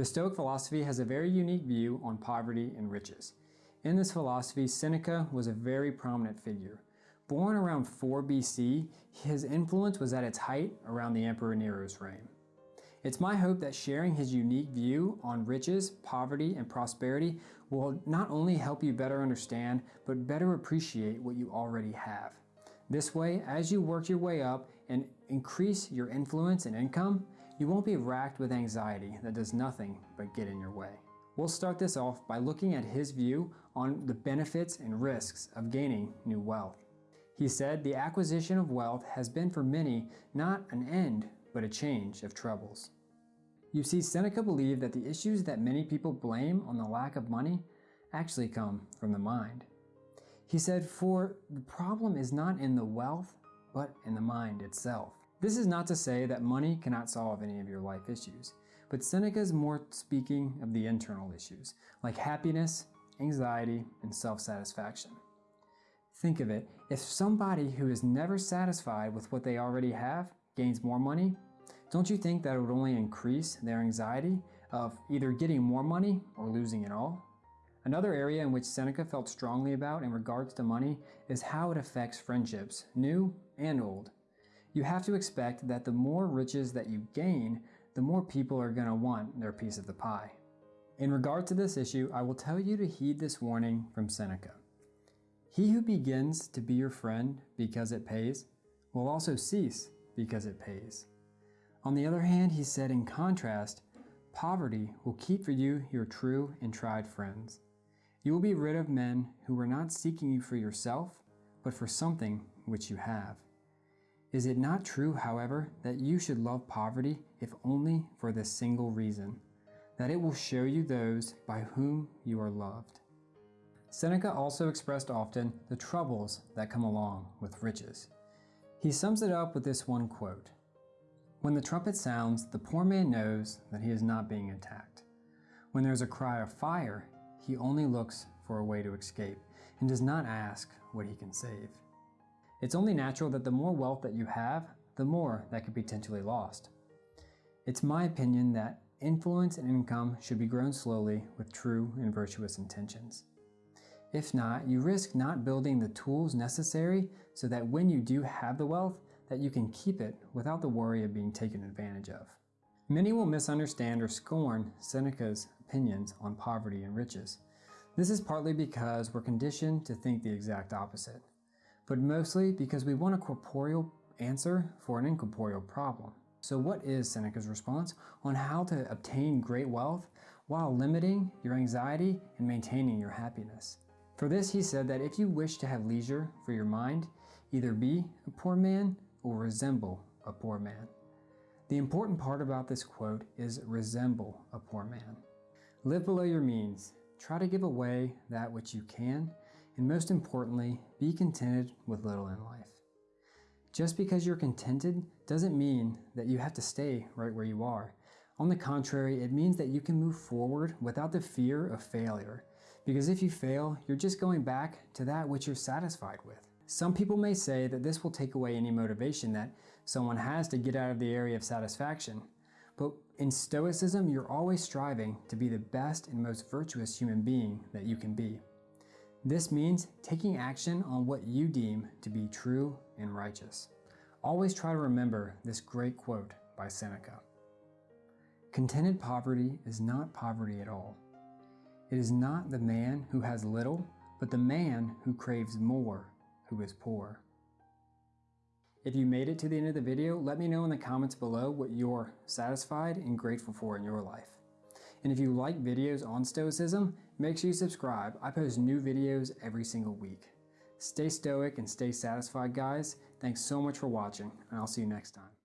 The Stoic philosophy has a very unique view on poverty and riches. In this philosophy, Seneca was a very prominent figure. Born around 4 BC, his influence was at its height around the Emperor Nero's reign. It's my hope that sharing his unique view on riches, poverty, and prosperity will not only help you better understand, but better appreciate what you already have. This way, as you work your way up and increase your influence and income, you won't be racked with anxiety that does nothing but get in your way. We'll start this off by looking at his view on the benefits and risks of gaining new wealth. He said the acquisition of wealth has been for many not an end, but a change of troubles. You see, Seneca believed that the issues that many people blame on the lack of money actually come from the mind. He said, for the problem is not in the wealth, but in the mind itself. This is not to say that money cannot solve any of your life issues, but Seneca is more speaking of the internal issues, like happiness, anxiety, and self-satisfaction. Think of it, if somebody who is never satisfied with what they already have gains more money, don't you think that it would only increase their anxiety of either getting more money or losing it all? Another area in which Seneca felt strongly about in regards to money is how it affects friendships, new and old. You have to expect that the more riches that you gain, the more people are going to want their piece of the pie. In regard to this issue, I will tell you to heed this warning from Seneca. He who begins to be your friend because it pays will also cease because it pays. On the other hand, he said in contrast, poverty will keep for you your true and tried friends. You will be rid of men who are not seeking you for yourself, but for something which you have. Is it not true, however, that you should love poverty if only for this single reason, that it will show you those by whom you are loved? Seneca also expressed often the troubles that come along with riches. He sums it up with this one quote, When the trumpet sounds, the poor man knows that he is not being attacked. When there is a cry of fire, he only looks for a way to escape and does not ask what he can save. It's only natural that the more wealth that you have, the more that could be potentially lost. It's my opinion that influence and income should be grown slowly with true and virtuous intentions. If not, you risk not building the tools necessary so that when you do have the wealth, that you can keep it without the worry of being taken advantage of. Many will misunderstand or scorn Seneca's opinions on poverty and riches. This is partly because we're conditioned to think the exact opposite, but mostly because we want a corporeal answer for an incorporeal problem. So what is Seneca's response on how to obtain great wealth while limiting your anxiety and maintaining your happiness? For this he said that if you wish to have leisure for your mind, either be a poor man or resemble a poor man. The important part about this quote is resemble a poor man. Live below your means, try to give away that which you can, and most importantly, be contented with little in life. Just because you're contented doesn't mean that you have to stay right where you are. On the contrary, it means that you can move forward without the fear of failure. Because if you fail, you're just going back to that which you're satisfied with. Some people may say that this will take away any motivation that someone has to get out of the area of satisfaction. But in Stoicism, you're always striving to be the best and most virtuous human being that you can be. This means taking action on what you deem to be true and righteous. Always try to remember this great quote by Seneca. Contented poverty is not poverty at all. It is not the man who has little, but the man who craves more who is poor. If you made it to the end of the video, let me know in the comments below what you're satisfied and grateful for in your life. And if you like videos on Stoicism, make sure you subscribe. I post new videos every single week. Stay stoic and stay satisfied, guys. Thanks so much for watching, and I'll see you next time.